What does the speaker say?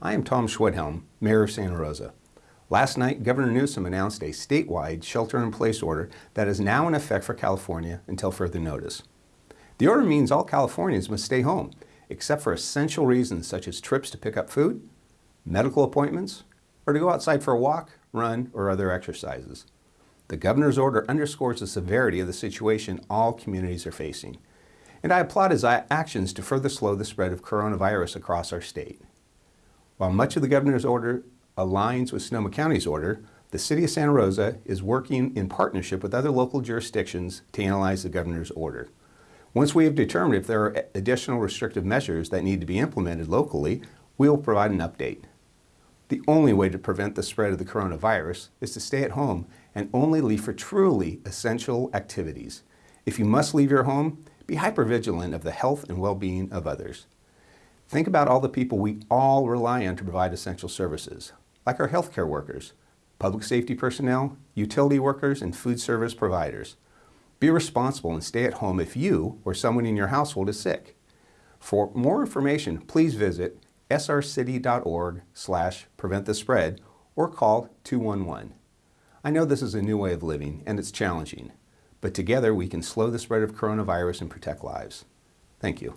I am Tom Schwedhelm, Mayor of Santa Rosa. Last night, Governor Newsom announced a statewide shelter-in-place order that is now in effect for California until further notice. The order means all Californians must stay home, except for essential reasons such as trips to pick up food, medical appointments, or to go outside for a walk, run, or other exercises. The governor's order underscores the severity of the situation all communities are facing, and I applaud his actions to further slow the spread of coronavirus across our state. While much of the governor's order aligns with Sonoma County's order, the City of Santa Rosa is working in partnership with other local jurisdictions to analyze the governor's order. Once we have determined if there are additional restrictive measures that need to be implemented locally, we will provide an update. The only way to prevent the spread of the coronavirus is to stay at home and only leave for truly essential activities. If you must leave your home, be hypervigilant of the health and well-being of others. Think about all the people we all rely on to provide essential services, like our healthcare workers, public safety personnel, utility workers, and food service providers. Be responsible and stay at home if you or someone in your household is sick. For more information, please visit srcity.org slash prevent the spread or call 211. I know this is a new way of living and it's challenging, but together we can slow the spread of coronavirus and protect lives. Thank you.